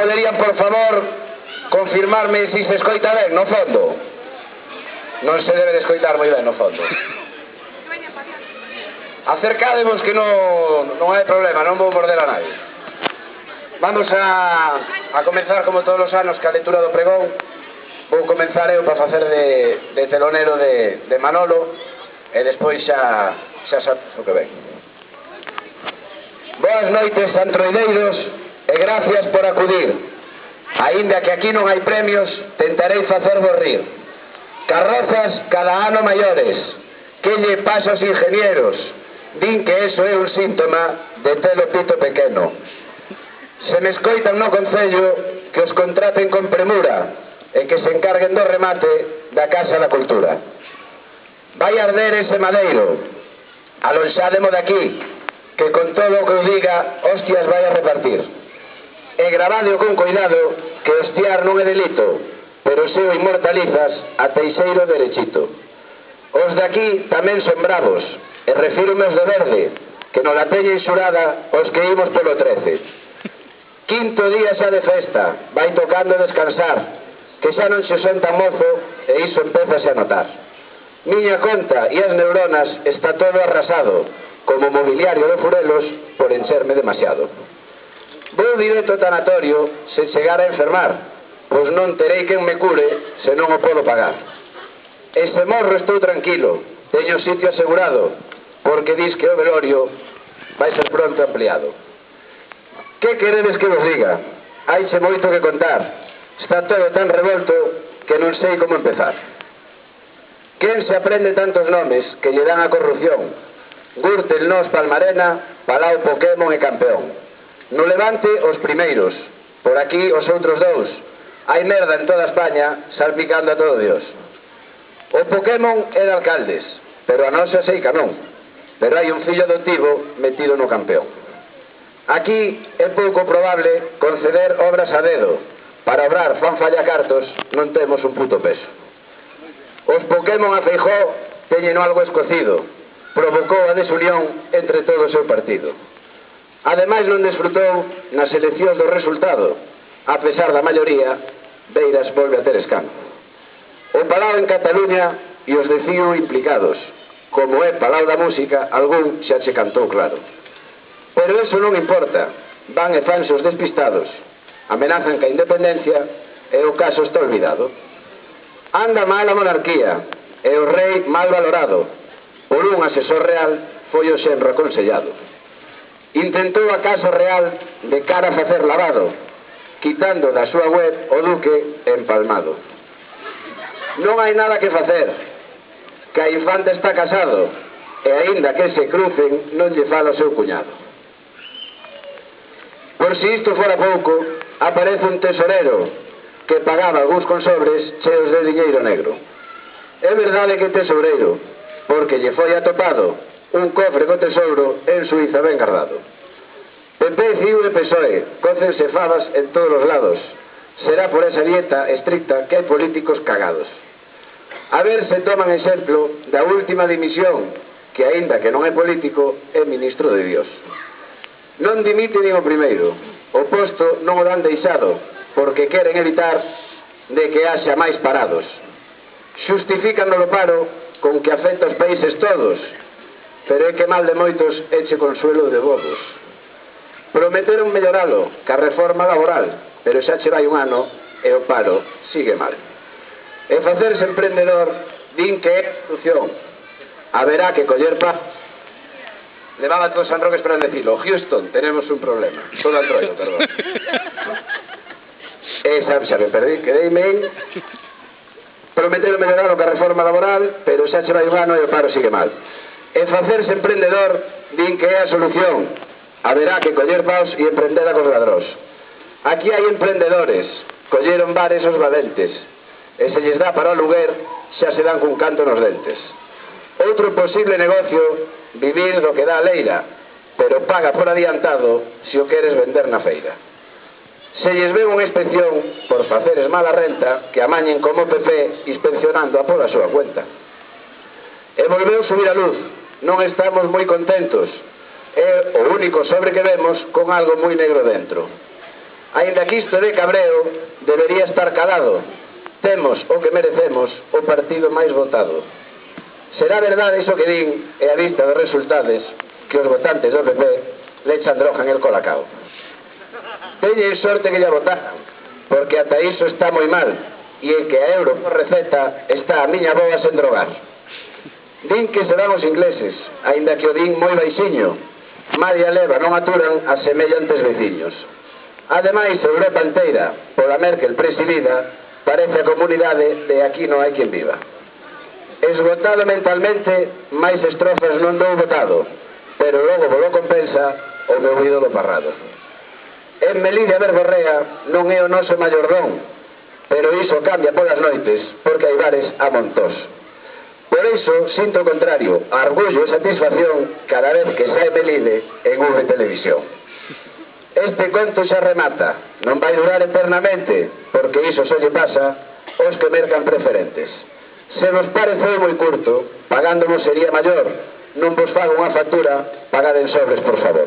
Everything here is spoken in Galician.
poderían, por favor, confirmarme si se escoita ben no fondo? Non se debe de escoitar moi ben no fondo. Acercadevos que non, non hai problema, non vou morder a nadie. Vamos a, a comenzar, como todos os anos, ca lectura do pregón. Vou comenzar eu para facer de, de telonero de, de Manolo e despois xa, xa, xa, o que ven. Boas noites, antroideiros. E gracias por acudir. Ainda que aquí non hai premios, tentarei facervos rir. Carrozas cada ano maiores. Que lle pasa aos ingenieros? Din que eso é un síntoma de telo pito pequeno. Se me escoitan no Concello, que os contraten con premura e que se encarguen do remate da Casa da Cultura. Vai arder ese madeiro, alonxádemo aquí, que con todo o que eu diga, hostias vai a repartir. E grabadeo con cuidado que estiar non é delito, pero se o inmortalizas a teixeiro derechito. Os de aquí tamén son bravos, e refírome aos de verde, que non la teñen xurada os que imos polo 13. Quinto día xa de festa, vai tocando descansar, que xa non se son tan mozo e iso empeza a notar. Miña conta e as neuronas está todo arrasado, como mobiliario de furelos por encherme demasiado. Vou directo ao tanatorio se chegar a enfermar, pois non terei quen me cure se non o podo pagar. E se morro estou tranquilo, teño sitio asegurado, porque dis que o velorio vai ser pronto ampliado. Que queredes que vos diga? Haixe moito que contar. Está todo tan revolto que non sei como empezar. Quen se aprende tantos nomes que lle dan a corrupción? Gürtel, Nos, Palmarena, Palau, Pokémon e Campeón. No Levante os primeiros, por aquí os outros dous. Hai merda en toda España salpicando a todo Dios. O Pokémon é de alcaldes, pero a nosa seica non. Pero hai un fillo adotivo metido no campeón. Aquí é pouco probable conceder obras a dedo. Para obrar fan falla cartos non temos un puto peso. Os Pokémon a Feijó teñen algo escocido. Provocou a desunión entre todo o seu partido. Ademais non desfrutou nas eleccións do resultado. A pesar da maioría, Beiras volve a ter escano. O Palau en Cataluña e os de Cío implicados. Como é Palau da Música, algún xa che cantou claro. Pero eso non importa. Van e fanse os despistados. Amenazan que a independencia e o caso está olvidado. Anda mal a monarquía e o rei mal valorado. Por un asesor real foi o xenro aconsellado. Intentou a Casa Real de cara a facer lavado, quitando da súa web o Duque empalmado. Non hai nada que facer. que a infanta está casado e aínda que se crucen non lle fala o seu cuñado. Por si isto fora pouco, aparece un tesorero que pagaba algúns consobres cheos de diñeiro negro. É verdade que tesoreiro, porque lle foi atopado un cofre do tesouro en Suiza ben guardado. PP, CIU e PSOE cócense cefadas en todos os lados. Será por esa dieta estricta que hai políticos cagados. A ver se toman exemplo da última dimisión que, aínda que non é político, é ministro de Dios. Non dimite nin o primeiro. O posto non o dan deixado porque queren evitar de que haxa máis parados. Xustifican o paro con que afecta os países todos, pero é que mal de moitos eche consuelo de bobos. Prometeron melloralo, ca reforma laboral, pero xa che vai un ano e o paro sigue mal. E facerse emprendedor din que é solución. Haberá que coller paz. Levaba todo San Roque esperando decirlo. Houston, tenemos un problema. Todo al troio, perdón. Esa, xa, xa me perdí, quedeime en... Prometeron melloralo ca reforma laboral, pero xa che vai un ano e o paro sigue mal. E facerse emprendedor din que é a solución. Haberá que coller paus e emprender a cos ladrós. Aquí hai emprendedores, colleron bares os valentes. E se lles dá para o lugar, xa se dan cun canto nos dentes. Outro posible negocio, vivir do que dá a leira, pero paga por adiantado se o queres vender na feira. Se lles ve unha inspección por faceres mala renta que amañen como PP inspeccionando a pola súa cuenta. E volveu subir a luz, non estamos moi contentos. É o único sobre que vemos con algo moi negro dentro. Ainda que isto de cabreo debería estar calado. Temos o que merecemos o partido máis votado. Será verdade iso que din e a vista dos resultados que os votantes do PP le echan droga en el colacao. Teñen sorte que lle votaran, porque ata iso está moi mal, e en que a euro por receta está a miña boa sen drogar. Din que serán os ingleses, aínda que o din moi baixiño. María leva non aturan a semellantes veciños. Ademais, Europa inteira, pola Merkel presidida, parece a comunidade de aquí non hai quen viva. Esgotado mentalmente, máis estrofas non dou votado, pero logo volo compensa o meu ídolo parrado. En Melilla Berborrea non é o noso maiordón, pero iso cambia polas noites, porque hai bares a montós. Por iso sinto o contrario, orgullo e satisfacción cada vez que sae Melide en unha televisión. Este conto xa remata, non vai durar eternamente, porque iso só lle pasa aos que mercan preferentes. Se vos pareceu moi curto, pagándovos sería maior, non vos fago unha factura, pagaden sobres, por favor.